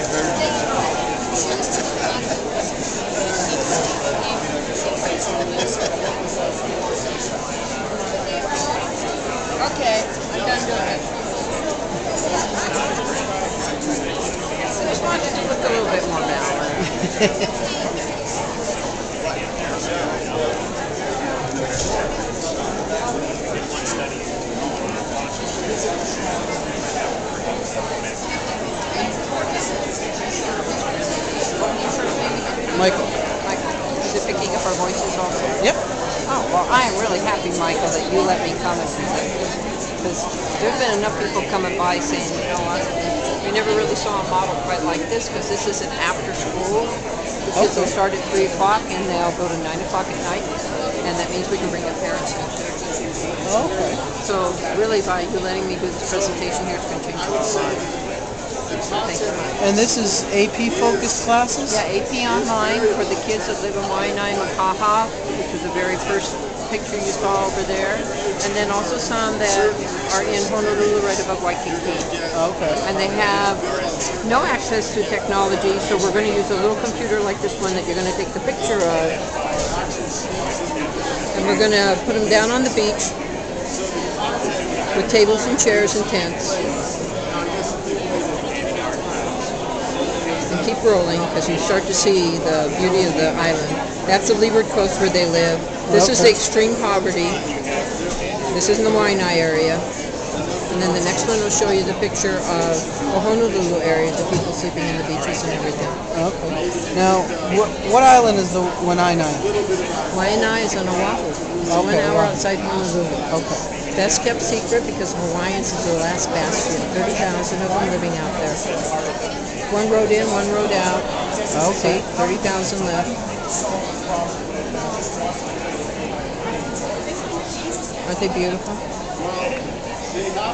Okay, I'm done doing it. I just wanted to look a little bit more balanced. Michael. Michael, is it picking up our voices also? Yep. Oh, well, I am really happy, Michael, that you let me come and present. Because there's been enough people coming by saying, you know what, we never really saw a model quite like this because this is an after school. The kids will start at 3 o'clock and they'll go to 9 o'clock at night. And that means we can bring in parents students. Okay. So really by you letting me do this presentation here, it's going to And this is AP focused classes? Yeah, AP Online for the kids that live in Waianae, Makaha, which is the very first picture you saw over there. And then also some that are in Honolulu right above Waikiki. Okay. And they have no access to technology, so we're going to use a little computer like this one that you're going to take the picture of. And we're going to put them down on the beach with tables and chairs and tents. Keep rolling because you start to see the beauty of the island. That's the leeward coast where they live. This is the extreme poverty. This is in the Waianae area. And then the next one will show you the picture of the Honolulu area, the people sleeping in the beaches and everything. Okay. Now, what, what island is the Wanainai? Waianae is on Oahu. It's one hour wow. outside Honolulu. Okay. Best kept secret because Hawaiians is the last bastion. 30,000 of them living out there. One road in, one road out. Okay. See, 30,000 left. Aren't they beautiful?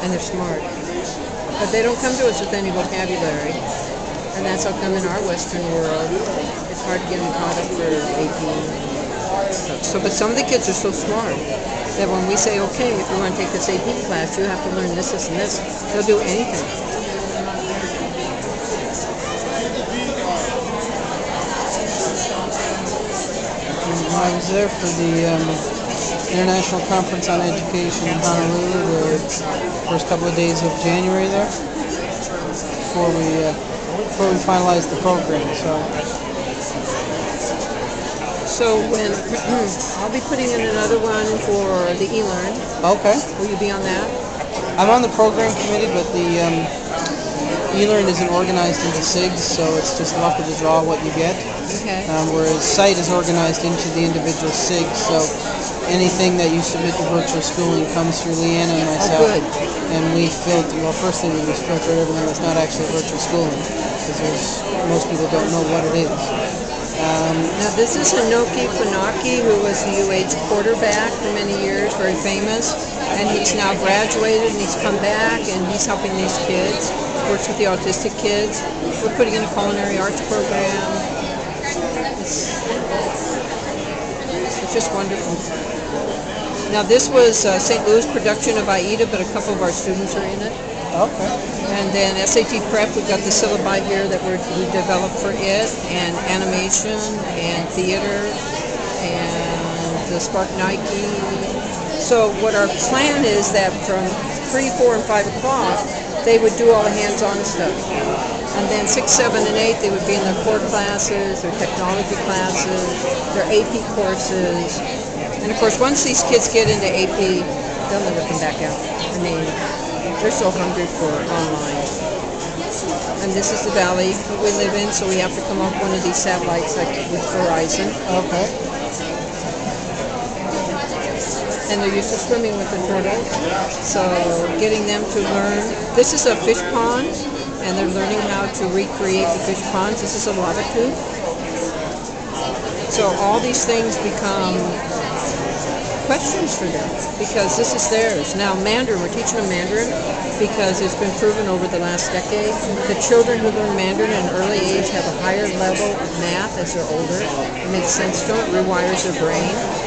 And they're smart. But they don't come to us with any vocabulary. And that's how come in our Western world, it's hard to get them caught up for AP. So, but some of the kids are so smart that when we say, okay, if you want to take this AP class, you have to learn this, this, and this, they'll do anything. I was there for the um, International Conference on Education in Honolulu, the first couple of days of January there, before we uh, before we finalized the program. So So when I'll be putting in another one for the eLearn. okay, Will you be on that? I'm on the program committee, but the um, eLearn isn't organized into SIGs, so it's just luck of the draw what you get. Okay. Um, whereas SITE is organized into the individual SIGs, so anything that you submit to virtual schooling comes through Leanna and myself. good. And we filter, well, first thing we do is filter everything that's not actually virtual schooling, because most people don't know what it is. Um, Now this is Inoke Funaki, who was the UH quarterback for many years, very famous, and he's now graduated and he's come back and he's helping these kids, works with the autistic kids. We're putting in a culinary arts program. It's, it's just wonderful. Now this was uh, St. Louis production of Aida, but a couple of our students are in it. okay. And then SAT Prep, we've got the syllabi here that we're, we developed for it, and animation, and theater, and the SPARQ Nike. So what our plan is that from 3, 4, and 5 o'clock, they would do all the hands-on stuff. And then 6, 7, and 8, they would be in their core classes, their technology classes, their AP courses. And of course, once these kids get into AP, they'll never come back out. I mean, they're so hungry for online. And this is the valley that we live in, so we have to come off one of these satellites like with Verizon. Okay. And they're used to swimming with the turtles. So getting them to learn. This is a fish pond, and they're learning how to recreate the fish ponds. This is a lava tube. So all these things become questions for them because this is theirs. Now Mandarin, we're teaching them Mandarin because it's been proven over the last decade that children who learn Mandarin at an early age have a higher level of math as they're older. It makes sense to it rewires their brain.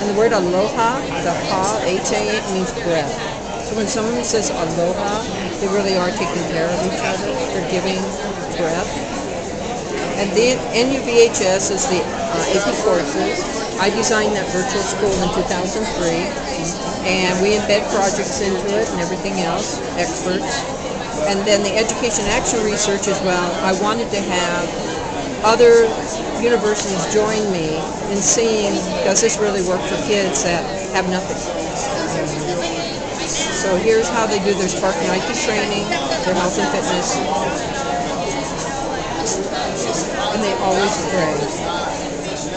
And the word aloha, the ha, H-A, means breath. So when someone says aloha, they really are taking care of each other. They're giving breath. And the NUVHS is the uh, AP courses. I designed that virtual school in 2003, and we embed projects into it and everything else, experts. And then the education action research as well. I wanted to have other universities join me in seeing does this really work for kids that have nothing. So here's how they do their SPARQ Nike training, their health and fitness, and they always pray.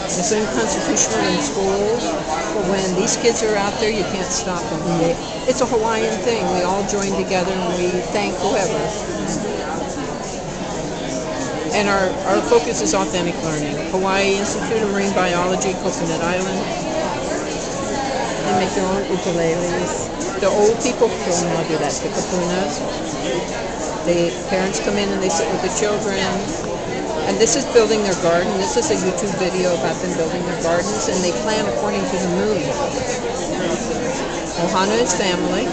It's unconstitutional in schools, but when these kids are out there, you can't stop them. It's a Hawaiian thing. We all join together and we thank whoever. And our, our focus is authentic learning. Hawaii Institute of Marine Biology, Coconut Island. They make their own ukuleles. The old people will now do that, the kupunas. The parents come in and they sit with the children. And this is building their garden. This is a YouTube video about them building their gardens, and they plan according to the moon. Ohana is family.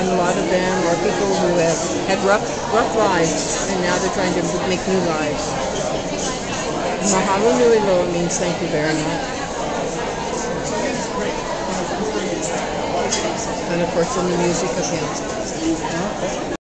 And a lot of them are people who have had rough, rough lives, and now they're trying to make new lives. Mahalo nui loa means thank you very much. And of course, in the music of hymns.